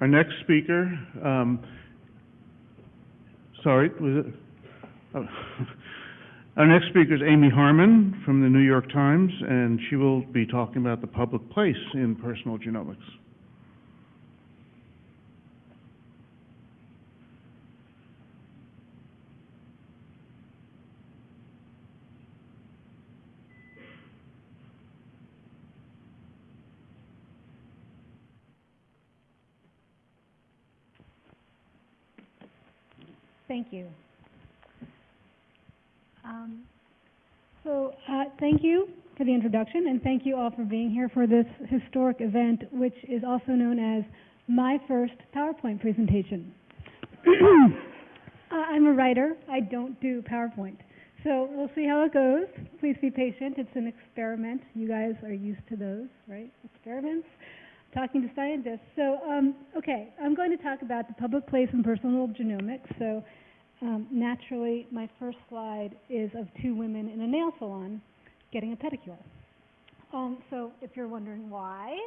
Our next speaker, um, sorry, was it? Oh. Our next speaker is Amy Harmon from the New York Times, and she will be talking about the public place in personal genomics. Thank you. Um, so, uh, thank you for the introduction, and thank you all for being here for this historic event, which is also known as my first PowerPoint presentation. uh, I'm a writer. I don't do PowerPoint. So we'll see how it goes. Please be patient. It's an experiment. You guys are used to those, right? Experiments. Talking to scientists. So, um, okay, I'm going to talk about the public place in personal genomics. So, um, naturally, my first slide is of two women in a nail salon getting a pedicure. Um, so, if you're wondering why,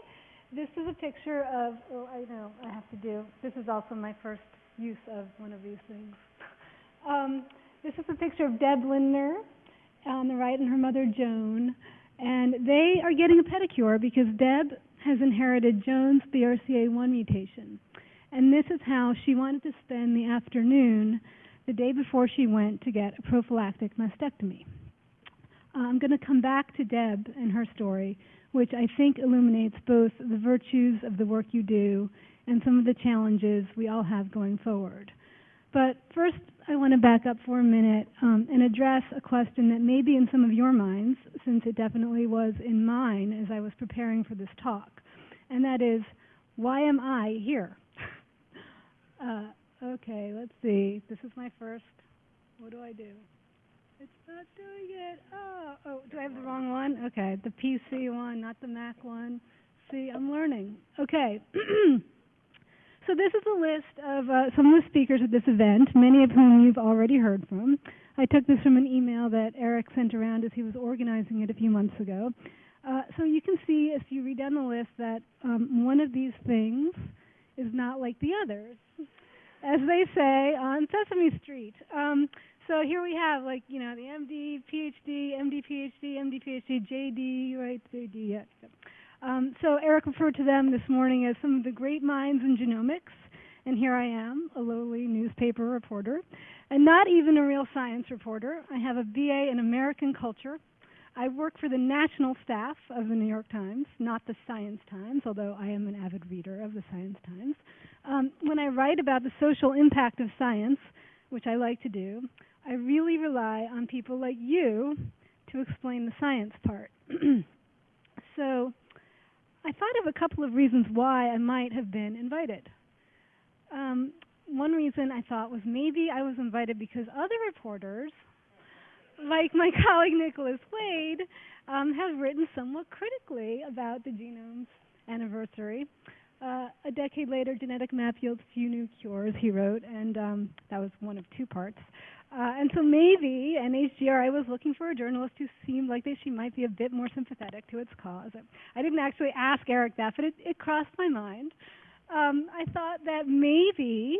this is a picture of, oh, I know, I have to do, this is also my first use of one of these things. Um, this is a picture of Deb Lindner on the right and her mother Joan, and they are getting a pedicure because Deb has inherited Joan's BRCA1 mutation. And this is how she wanted to spend the afternoon the day before she went to get a prophylactic mastectomy. Uh, I'm going to come back to Deb and her story, which I think illuminates both the virtues of the work you do and some of the challenges we all have going forward. But first, I want to back up for a minute um, and address a question that may be in some of your minds, since it definitely was in mine as I was preparing for this talk. And that is, why am I here? uh, okay, let's see. This is my first. What do I do? It's not doing it. Oh, oh, do I have the wrong one? Okay, the PC one, not the Mac one. See, I'm learning. Okay. So this is a list of uh, some of the speakers at this event, many of whom you've already heard from. I took this from an email that Eric sent around as he was organizing it a few months ago. Uh, so you can see, if you read down the list, that um, one of these things is not like the others, as they say on Sesame Street. Um, so here we have, like, you know, the MD, PhD, MD, PhD, MD, PhD, JD, right, JD, yeah. Um, so Eric referred to them this morning as some of the great minds in genomics, and here I am, a lowly newspaper reporter, and not even a real science reporter. I have a BA in American culture. I work for the national staff of the New York Times, not the Science Times, although I am an avid reader of the Science Times. Um, when I write about the social impact of science, which I like to do, I really rely on people like you to explain the science part. so, I thought of a couple of reasons why I might have been invited. Um, one reason I thought was maybe I was invited because other reporters, like my colleague Nicholas Wade, um, have written somewhat critically about the genome's anniversary. Uh, a decade later, Genetic Map yields few new cures, he wrote, and um, that was one of two parts. Uh, and so maybe NHGRI was looking for a journalist who seemed like they, she might be a bit more sympathetic to its cause. I didn't actually ask Eric that, but it, it crossed my mind. Um, I thought that maybe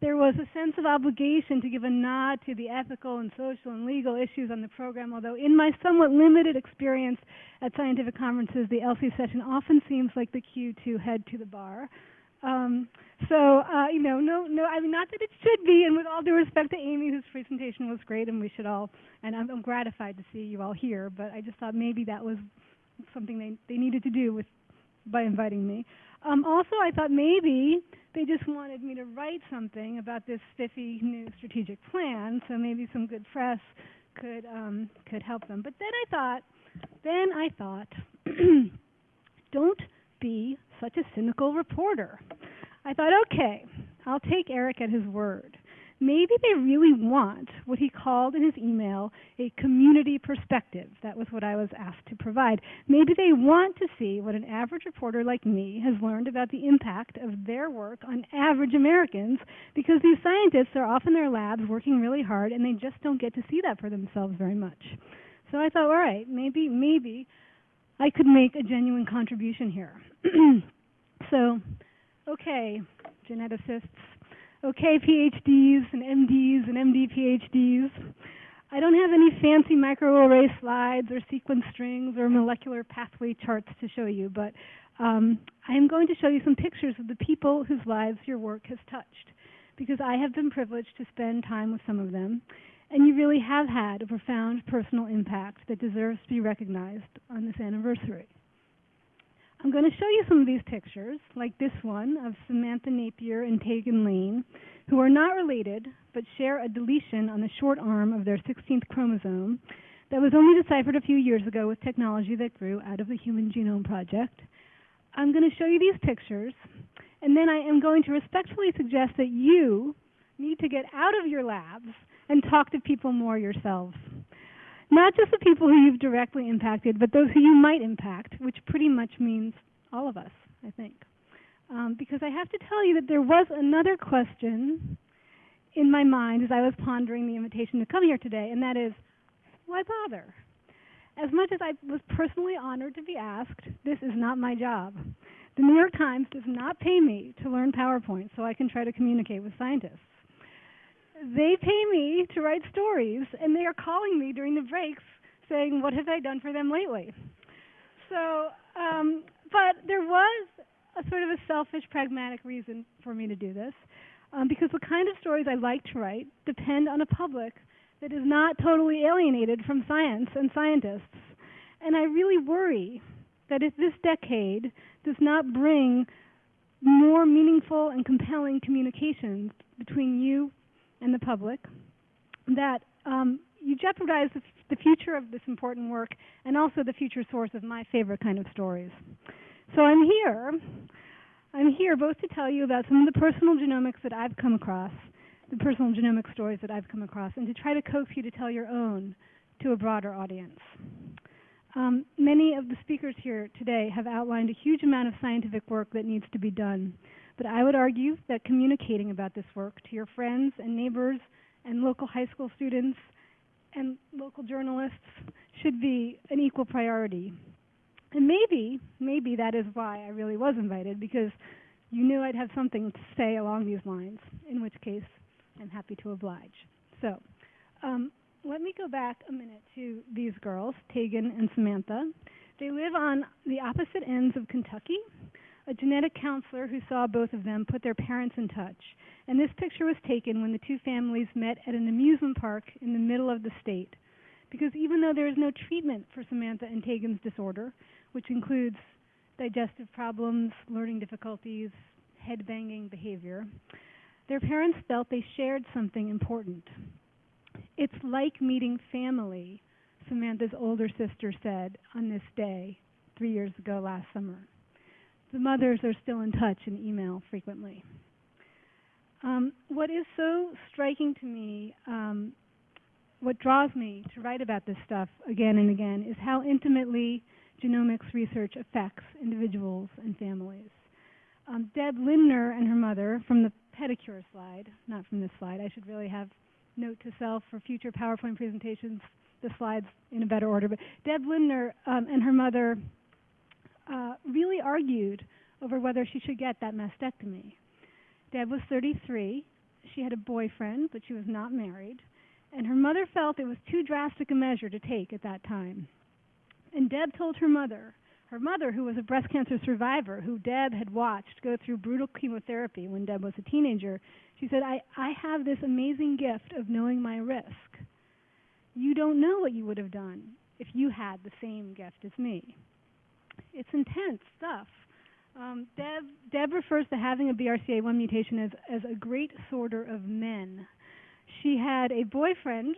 there was a sense of obligation to give a nod to the ethical and social and legal issues on the program, although in my somewhat limited experience at scientific conferences, the ELSI session often seems like the cue to head to the bar. Um, so, uh, you know, no, no, I mean, not that it should be, and with all due respect to Amy, whose presentation was great, and we should all, and I'm, I'm gratified to see you all here, but I just thought maybe that was something they, they needed to do with, by inviting me. Um, also, I thought maybe they just wanted me to write something about this spiffy new strategic plan, so maybe some good press could, um, could help them. But then I thought, then I thought, don't be such a cynical reporter. I thought, okay, I'll take Eric at his word. Maybe they really want what he called in his email a community perspective. That was what I was asked to provide. Maybe they want to see what an average reporter like me has learned about the impact of their work on average Americans because these scientists are off in their labs working really hard and they just don't get to see that for themselves very much. So I thought, all right, maybe, maybe I could make a genuine contribution here. so, Okay, geneticists. Okay, PhDs and MDs and MD PhDs. I don't have any fancy microarray slides or sequence strings or molecular pathway charts to show you, but um, I am going to show you some pictures of the people whose lives your work has touched, because I have been privileged to spend time with some of them, and you really have had a profound personal impact that deserves to be recognized on this anniversary. I'm going to show you some of these pictures, like this one of Samantha Napier and Tegan Lane, who are not related but share a deletion on the short arm of their 16th chromosome that was only deciphered a few years ago with technology that grew out of the Human Genome Project. I'm going to show you these pictures, and then I am going to respectfully suggest that you need to get out of your labs and talk to people more yourselves. Not just the people who you've directly impacted, but those who you might impact, which pretty much means all of us, I think. Um, because I have to tell you that there was another question in my mind as I was pondering the invitation to come here today, and that is, why bother? As much as I was personally honored to be asked, this is not my job. The New York Times does not pay me to learn PowerPoint so I can try to communicate with scientists. They pay me to write stories, and they are calling me during the breaks saying, What have I done for them lately? So, um, but there was a sort of a selfish, pragmatic reason for me to do this, um, because the kind of stories I like to write depend on a public that is not totally alienated from science and scientists. And I really worry that if this decade does not bring more meaningful and compelling communications between you and the public, that um, you jeopardize the, future of this important work and also the future source of my favorite kind of stories. So I'm here. I'm here both to tell you about some of the personal genomics that I've come across, the personal genomic stories that I've come across, and to try to coax you to tell your own to a broader audience. Um, many of the speakers here today have outlined a huge amount of scientific work that needs to be done. But I would argue that communicating about this work to your friends and neighbors and local high school students and local journalists should be an equal priority. And maybe, maybe that is why I really was invited, because you knew I'd have something to say along these lines, in which case I'm happy to oblige. So, um, let me go back a minute to these girls, Tegan and Samantha. They live on the opposite ends of Kentucky. A genetic counselor who saw both of them put their parents in touch. And this picture was taken when the two families met at an amusement park in the middle of the state. Because even though there is no treatment for Samantha and Tegan's disorder, which includes digestive problems, learning difficulties, head banging behavior, their parents felt they shared something important. It's like meeting family, Samantha's older sister said on this day three years ago last summer. The mothers are still in touch and email frequently. Um, what is so striking to me, um, what draws me to write about this stuff again and again, is how intimately genomics research affects individuals and families. Um, Deb Lindner and her mother, from the pedicure slide, not from this slide, I should really have note to self for future PowerPoint presentations, the slides in a better order. But Deb Lindner um, and her mother uh, really argued over whether she should get that mastectomy. Deb was 33. She had a boyfriend, but she was not married. And her mother felt it was too drastic a measure to take at that time. And Deb told her mother, her mother, who was a breast cancer survivor, who Deb had watched go through brutal chemotherapy when Deb was a teenager, she said, I, I have this amazing gift of knowing my risk. You don't know what you would have done if you had the same gift as me. It's intense stuff. Um, Deb, Deb refers to having a BRCA1 mutation as, as a great sorter of men. She had a boyfriend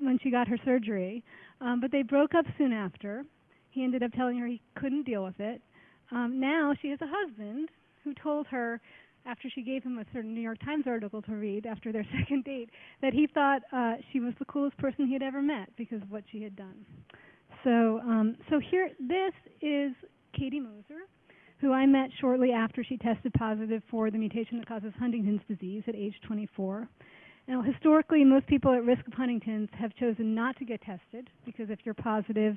when she got her surgery, um, but they broke up soon after. He ended up telling her he couldn't deal with it. Um, now she has a husband who told her, after she gave him a certain New York Times article to read after their second date, that he thought uh, she was the coolest person he had ever met because of what she had done. So, um, so here, this is Katie Moser, who I met shortly after she tested positive for the mutation that causes Huntington's disease at age 24. Now, historically, most people at risk of Huntington's have chosen not to get tested because if you're positive,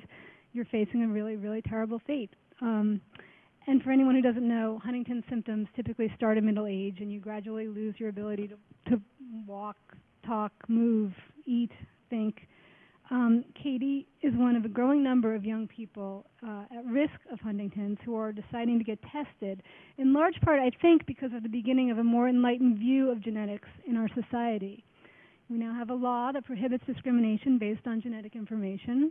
you're facing a really, really terrible fate. Um, and for anyone who doesn't know, Huntington's symptoms typically start at middle age, and you gradually lose your ability to, to walk, talk, move, eat, think. Um, Katie is one of a growing number of young people uh, at risk of Huntington's who are deciding to get tested, in large part, I think, because of the beginning of a more enlightened view of genetics in our society. We now have a law that prohibits discrimination based on genetic information.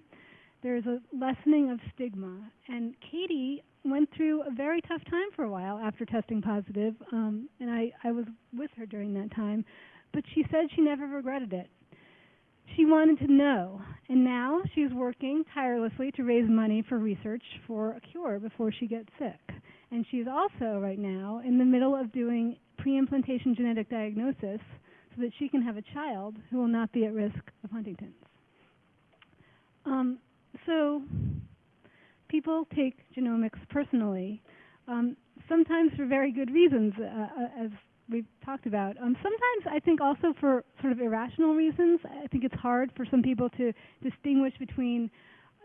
There is a lessening of stigma, and Katie went through a very tough time for a while after testing positive, um, and I, I was with her during that time, but she said she never regretted it she wanted to know, and now she's working tirelessly to raise money for research for a cure before she gets sick. And she's also, right now, in the middle of doing pre-implantation genetic diagnosis so that she can have a child who will not be at risk of Huntington's. Um, so, people take genomics personally, um, sometimes for very good reasons, uh, uh as we've talked about. Um, sometimes I think also for sort of irrational reasons. I think it's hard for some people to distinguish between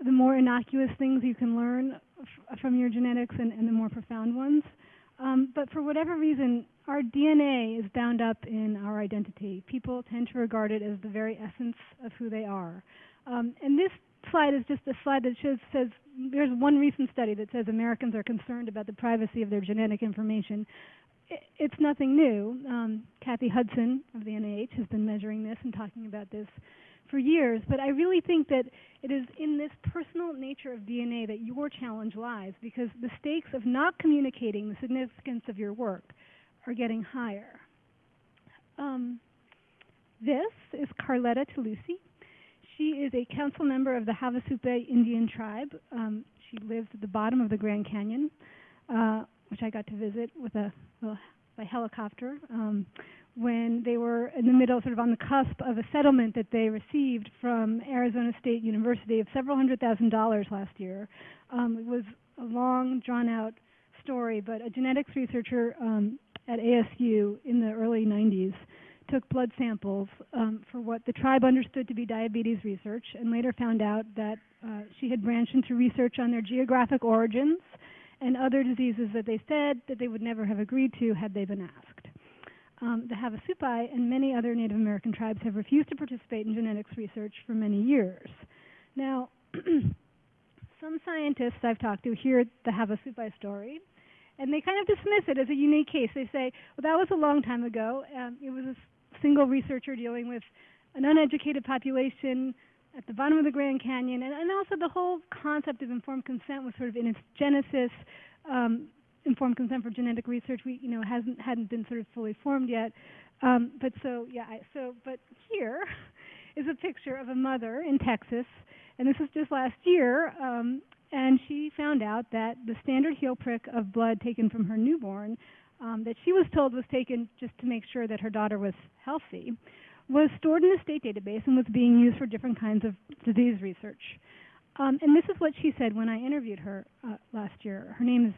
the more innocuous things you can learn f- from your genetics and, and, the more profound ones. Um, but for whatever reason, our DNA is bound up in our identity. People tend to regard it as the very essence of who they are. Um, and this slide is just a slide that shows, says there's one recent study that says Americans are concerned about the privacy of their genetic information it's nothing new. Um, Kathy Hudson of the NIH has been measuring this and talking about this for years. But I really think that it is in this personal nature of DNA that your challenge lies because the stakes of not communicating the significance of your work are getting higher. Um, this is Carletta Tilousi. She is a council member of the Havasupai Indian tribe. Um, she lives at the bottom of the Grand Canyon. Uh, which I got to visit with a well, by helicopter um, when they were in the middle, sort of on the cusp of a settlement that they received from Arizona State University of several hundred thousand dollars last year. Um, it was a long, drawn-out story, but a genetics researcher um, at ASU in the early 90s took blood samples um, for what the tribe understood to be diabetes research, and later found out that uh, she had branched into research on their geographic origins and other diseases that they said that they would never have agreed to had they been asked. Um, the Havasupai and many other Native American tribes have refused to participate in genetics research for many years. Now, some scientists I've talked to hear the Havasupai story, and they kind of dismiss it as a unique case. They say, well, that was a long time ago. Um, it was a single researcher dealing with an uneducated population at the bottom of the Grand Canyon, and, and also the whole concept of informed consent was sort of in its genesis. Um, informed consent for genetic research, we you know hasn't hadn't been sort of fully formed yet. Um, but so yeah, I, so but here is a picture of a mother in Texas, and this was just last year. Um, and she found out that the standard heel prick of blood taken from her newborn, um, that she was told was taken just to make sure that her daughter was healthy, was stored in a state database and was being used for different kinds of disease research. Um, and this is what she said when I interviewed her uh, last year. Her name is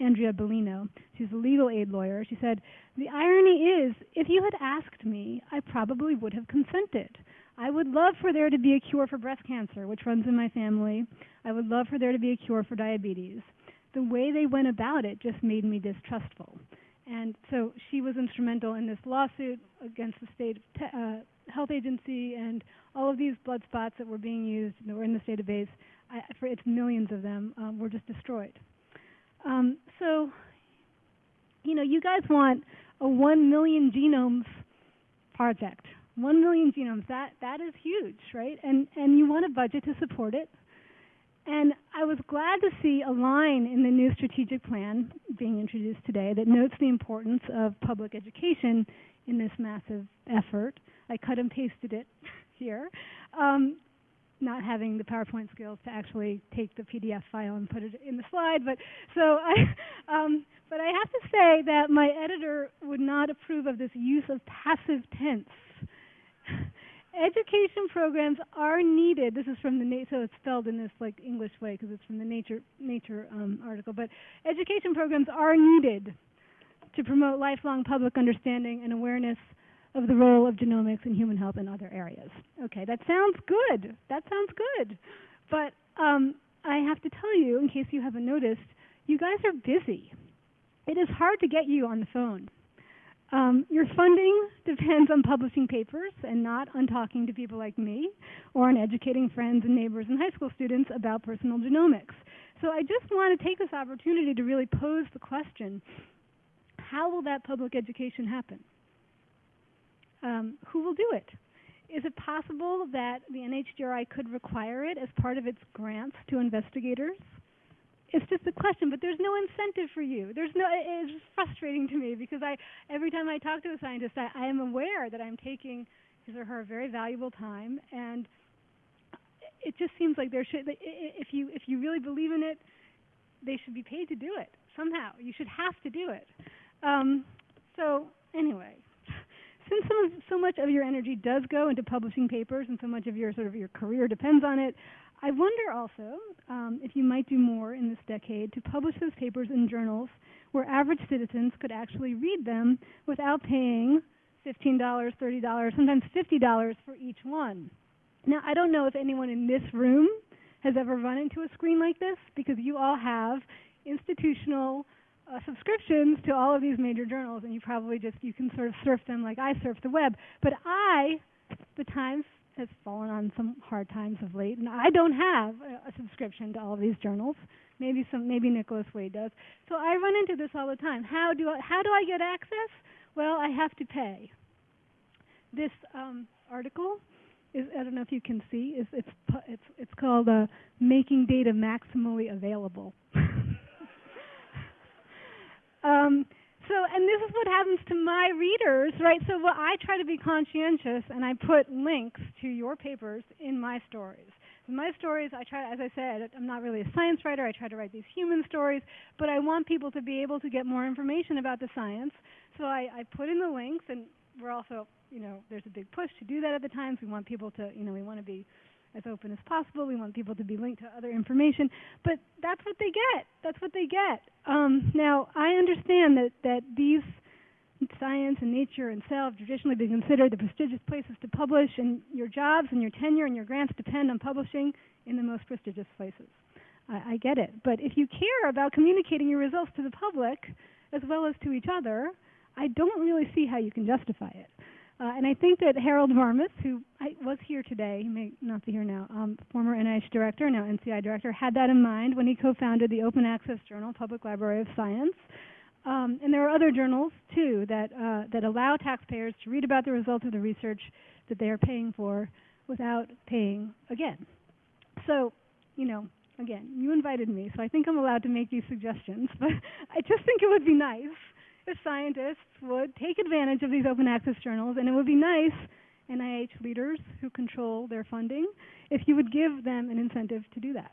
Andrea Beleno. She's a legal aid lawyer. She said, The irony is, if you had asked me, I probably would have consented. I would love for there to be a cure for breast cancer, which runs in my family. I would love for there to be a cure for diabetes. The way they went about it just made me distrustful. And so she was instrumental in this lawsuit against the state uh, health agency and all of these blood spots that were being used that were in this database. I, for its millions of them um, were just destroyed. Um, so, you know, you guys want a one million genomes project. One million genomes. That that is huge, right? And and you want a budget to support it. And I was glad to see a line in the new strategic plan being introduced today that notes the importance of public education in this massive effort. I cut and pasted it here, um, not having the PowerPoint skills to actually take the PDF file and put it in the slide. But so I, um, but I have to say that my editor would not approve of this use of passive tense education programs are needed. This is from the so it's spelled in this like English way because it's from the Nature Nature um, article. But education programs are needed to promote lifelong public understanding and awareness of the role of genomics in human health and other areas. Okay, that sounds good. That sounds good. But um, I have to tell you, in case you haven't noticed, you guys are busy. It is hard to get you on the phone. Your funding depends on publishing papers and not on talking to people like me or on educating friends and neighbors and high school students about personal genomics. So I just want to take this opportunity to really pose the question, how will that public education happen? Um, who will do it? Is it possible that the NHGRI could require it as part of its grants to investigators? It's just a question, but there's no incentive for you. There's no. It's frustrating to me because I, every time I talk to a scientist, I, I am aware that I'm taking his or her very valuable time, and it just seems like there should. If you if you really believe in it, they should be paid to do it somehow. You should have to do it. Um, so anyway, since of, so much of your energy does go into publishing papers, and so much of your sort of your career depends on it, I wonder also um, if you might do more in this decade to publish those papers in journals where average citizens could actually read them without paying $15, $30, sometimes $50 for each one. Now, I don't know if anyone in this room has ever run into a screen like this because you all have institutional uh, subscriptions to all of these major journals and you probably just you can sort of surf them like I surf the web. But I, the Times has fallen on some hard times of late, and I don't have a, a subscription to all of these journals. Maybe some, maybe Nicholas Wade does. So I run into this all the time. How do I, how do I get access? Well, I have to pay. This um, article is, I don't know if you can see, is it's it's it's called uh, "Making Data Maximally Available." um, so, and this is what happens to my readers, right? So, well, I try to be conscientious, and I put links to your papers in my stories. In my stories, I try, as I said, I'm not really a science writer. I try to write these human stories, but I want people to be able to get more information about the science. So I, I put in the links, and we're also, you know, there's a big push to do that at the Times. We want people to, you know, we want to be as open as possible. We want people to be linked to other information, but that's what they get. That's what they get. Um, now, I understand that that these science and nature and cell have traditionally been considered the prestigious places to publish, and your jobs and your tenure and your grants depend on publishing in the most prestigious places. I, I get it, but if you care about communicating your results to the public as well as to each other, I don't really see how you can justify it. Uh, and I think that Harold Varmus, who I, was here today, he may not be here now, um, former NIH director, now NCI director, had that in mind when he co-founded the Open Access Journal, Public Library of Science. Um, and there are other journals too that uh, that allow taxpayers to read about the results of the research that they are paying for without paying again. So, you know, again, you invited me, so I think I'm allowed to make these suggestions. But I just think it would be nice if scientists would take advantage of these open access journals, and it would be nice, NIH leaders who control their funding, if you would give them an incentive to do that.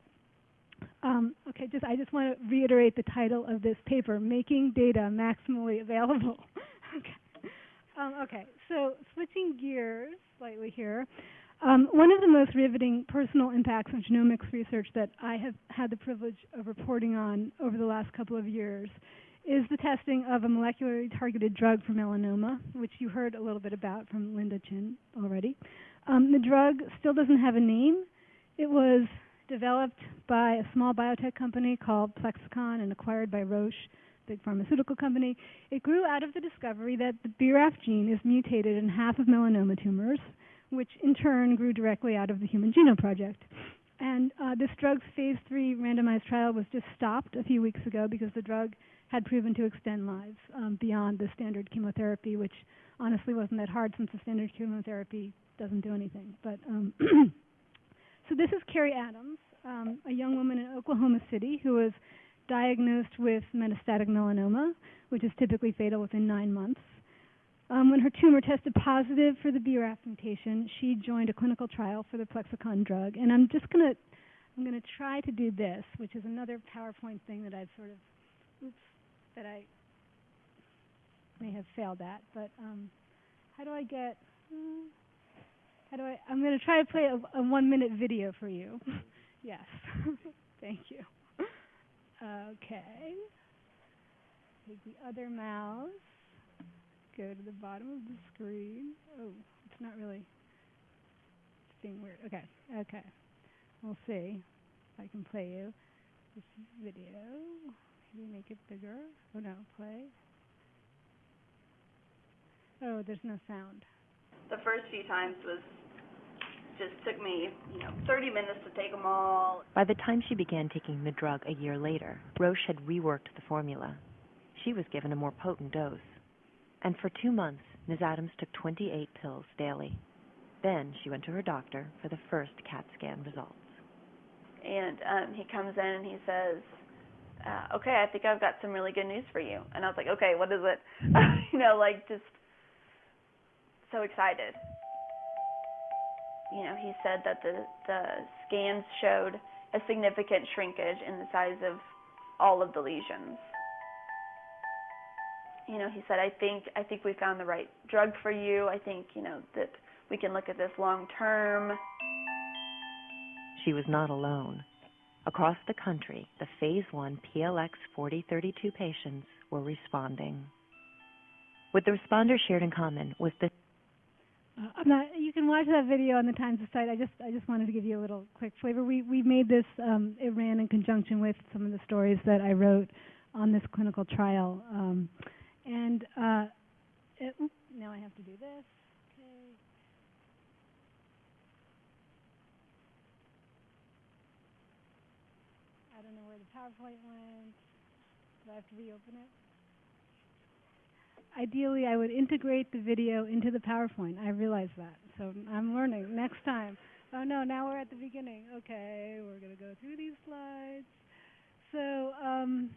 Um, okay, just I just want to reiterate the title of this paper: "Making Data Maximally Available." okay. Um, okay, so switching gears slightly here. Um, one of the most riveting personal impacts of genomics research that I have had the privilege of reporting on over the last couple of years is the testing of a molecularly targeted drug for melanoma, which you heard a little bit about from Linda Chin already. Um, the drug still doesn't have a name. It was developed by a small biotech company called Plexxikon and acquired by Roche, big pharmaceutical company. It grew out of the discovery that the BRAF gene is mutated in half of melanoma tumors, which in turn grew directly out of the Human Genome Project. And uh, this drug's phase three randomized trial was just stopped a few weeks ago because the drug had proven to extend lives um, beyond the standard chemotherapy, which honestly wasn't that hard since the standard chemotherapy doesn't do anything. But um, so this is Carrie Adams, um, a young woman in Oklahoma City who was diagnosed with metastatic melanoma, which is typically fatal within nine months. Um, when her tumor tested positive for the BRAF mutation, she joined a clinical trial for the Plexxikon drug. And I'm just going to I'm to try to do this, which is another PowerPoint thing that I've sort of that I may have failed at. But um, how do I get? Hmm, how do I? I'm going to try to play a, a one-minute video for you. yes, thank you. Okay. Take the other mouse. Go to the bottom of the screen. Oh, it's not really. It's being weird. Okay. Okay. We'll see if I can play you this video. Can we make it bigger? Oh no, play. Oh, there's no sound. The first few times was, just took me, you know, thirty minutes to take them all. By the time she began taking the drug a year later, Roche had reworked the formula. She was given a more potent dose. And for two months, Ms. Adams took 28 pills daily. Then she went to her doctor for the first CAT scan results. And, um, he comes in and he says, uh, okay, I think I've got some really good news for you. And I was like, okay, what is it? you know, like just so excited. You know, he said that the, the scans showed a significant shrinkage in the size of all of the lesions. You know, he said, I think I think we found the right drug for you. I think, you know, that we can look at this long term. She was not alone. Across the country, the Phase 1 PLX 4032 patients were responding. What the responders shared in common was the Uh, I'm not. You can watch that video on the Times site. I just, I just wanted to give you a little quick flavor. We, we made this. Um, it ran in conjunction with some of the stories that I wrote on this clinical trial. Um, and uh, it, now I have to do this. Okay. I don't know where the PowerPoint went. Do I have to reopen it? Ideally, I would integrate the video into the PowerPoint. I realize that. So I'm learning. Next time. Oh no, now we're at the beginning. Okay, we're going to go through these slides. So, um,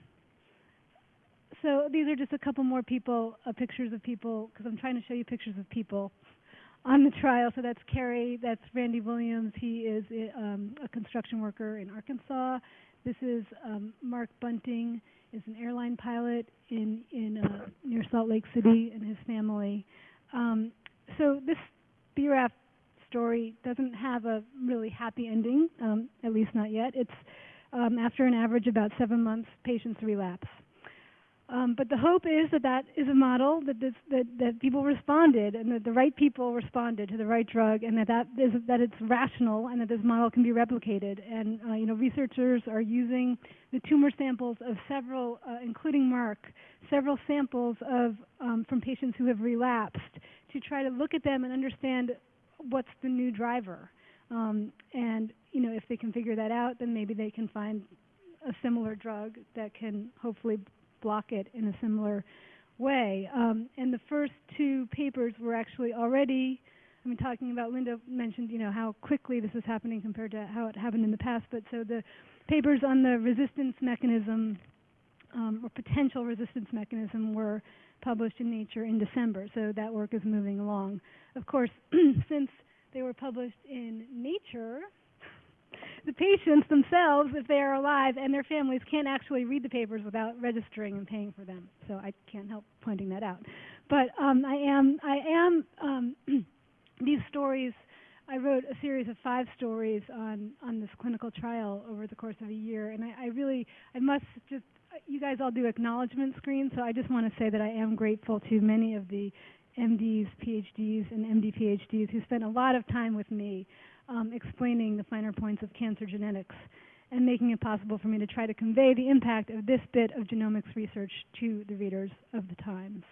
so these are just a couple more people, uh, pictures of people, because I'm trying to show you pictures of people on the trial. So that's Kerry, that's Randy Williams. He is uh, um, a construction worker in Arkansas. This is um, Mark Bunting, is an airline pilot in in uh, near Salt Lake City, and his family. Um, so this BRAF story doesn't have a really happy ending, um, at least not yet. It's um, after an average about seven months, patients relapse. Um, but the hope is that that is a model that, this, that that people responded and that the right people responded to the right drug and that that is that it's rational and that this model can be replicated. And uh, you know researchers are using the tumor samples of several, uh, including Mark, several samples of um, from patients who have relapsed to try to look at them and understand what's the new driver. Um, and you know if they can figure that out, then maybe they can find a similar drug that can hopefully block it in a similar way. Um, and the first two papers were actually already, I mean, talking about, Linda mentioned, you know, how quickly this is happening compared to how it happened in the past. But so the papers on the resistance mechanism um, or potential resistance mechanism were published in Nature in December. So that work is moving along. Of course, since they were published in Nature, the patients themselves, if they are alive, and their families can't actually read the papers without registering and paying for them. So I can't help pointing that out. But um, I am, I am um, these stories. I wrote a series of five stories on on this clinical trial over the course of a year, and I, I really, I must just, you guys all do acknowledgement screens, so I just want to say that I am grateful to many of the MDs, PhDs, and MD PhDs who spent a lot of time with me um, explaining the finer points of cancer genetics and making it possible for me to try to convey the impact of this bit of genomics research to the readers of the Times.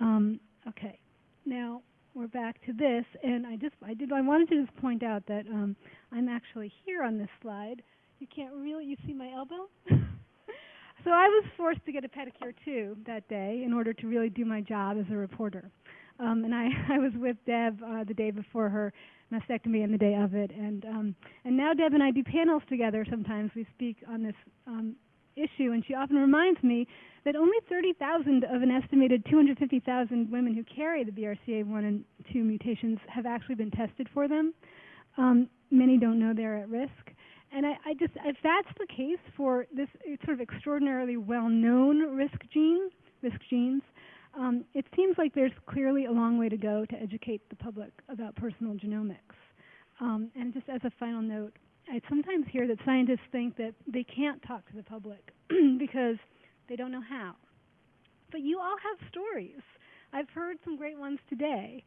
Um, okay, now we're back to this, and I just I did I wanted to just point out that um, I'm actually here on this slide. You can't really you see my elbow. so I was forced to get a pedicure too that day in order to really do my job as a reporter. Um, and I, I was with Deb uh, the day before her mastectomy and the day of it, and um, and now Deb and I do panels together. Sometimes we speak on this um, issue, and she often reminds me that only 30,000 of an estimated 250,000 women who carry the BRCA1 and 2 mutations have actually been tested for them. Um, many don't know they're at risk. And I, I just, if that's the case for this sort of extraordinarily well-known risk gene, risk genes, um, it seems like there's clearly a long way to go to educate the public about personal genomics. Um, and just as a final note, I sometimes hear that scientists think that they can't talk to the public because they don't know how. But you all have stories. I've heard some great ones today.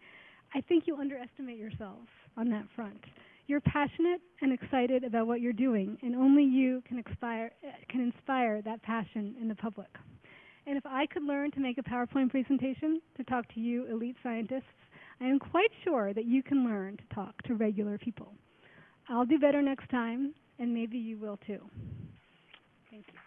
I think you underestimate yourself on that front. You're passionate and excited about what you're doing, and only you can can inspire that passion in the public. And if I could learn to make a PowerPoint presentation to talk to you elite scientists, I am quite sure that you can learn to talk to regular people. I'll do better next time, and maybe you will too. Thank you.